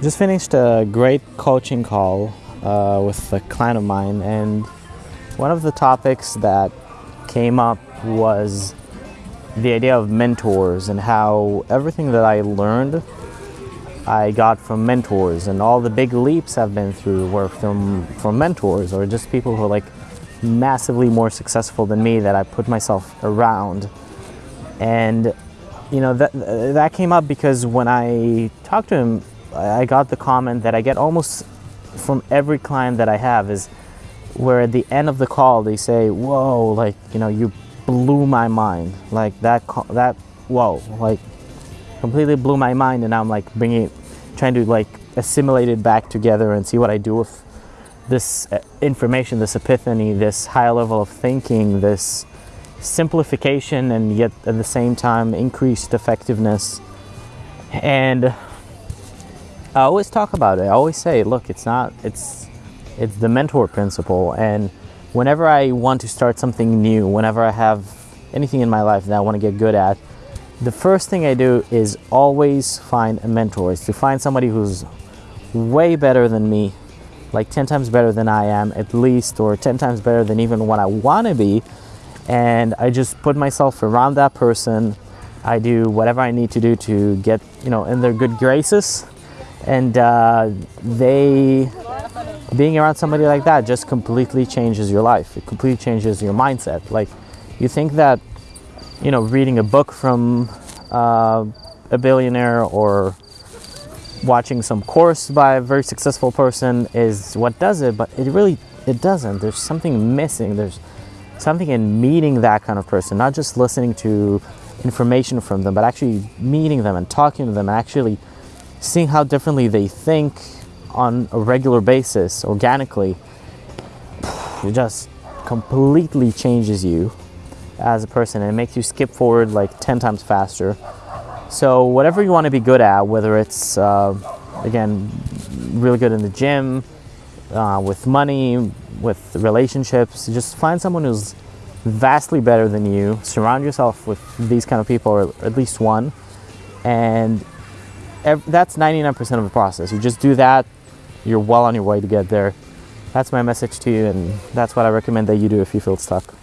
Just finished a great coaching call uh, with a client of mine, and one of the topics that came up was the idea of mentors and how everything that I learned I got from mentors and all the big leaps I've been through were from from mentors or just people who are like massively more successful than me that I put myself around. And you know that that came up because when I talked to him I got the comment that I get almost from every client that I have is where at the end of the call they say, "Whoa, like you know, you blew my mind." Like that, that, whoa, like completely blew my mind, and I'm like bringing, it, trying to like assimilate it back together and see what I do with this uh, information, this epiphany, this high level of thinking, this simplification, and yet at the same time increased effectiveness, and I always talk about it. I always say, look, it's not, it's, it's the mentor principle. And whenever I want to start something new, whenever I have anything in my life that I want to get good at, the first thing I do is always find a mentor. Is to find somebody who's way better than me, like 10 times better than I am at least, or 10 times better than even what I want to be. And I just put myself around that person. I do whatever I need to do to get, you know, in their good graces and uh, they being around somebody like that just completely changes your life. It completely changes your mindset. Like you think that you know reading a book from uh, a billionaire or watching some course by a very successful person is what does it but it really it doesn't. There's something missing. There's something in meeting that kind of person not just listening to information from them but actually meeting them and talking to them and actually seeing how differently they think on a regular basis organically it just completely changes you as a person and it makes you skip forward like 10 times faster. So whatever you want to be good at whether it's uh, again really good in the gym uh, with money with relationships just find someone who's vastly better than you surround yourself with these kind of people or at least one and that's 99% of the process. You just do that, you're well on your way to get there. That's my message to you, and that's what I recommend that you do if you feel stuck.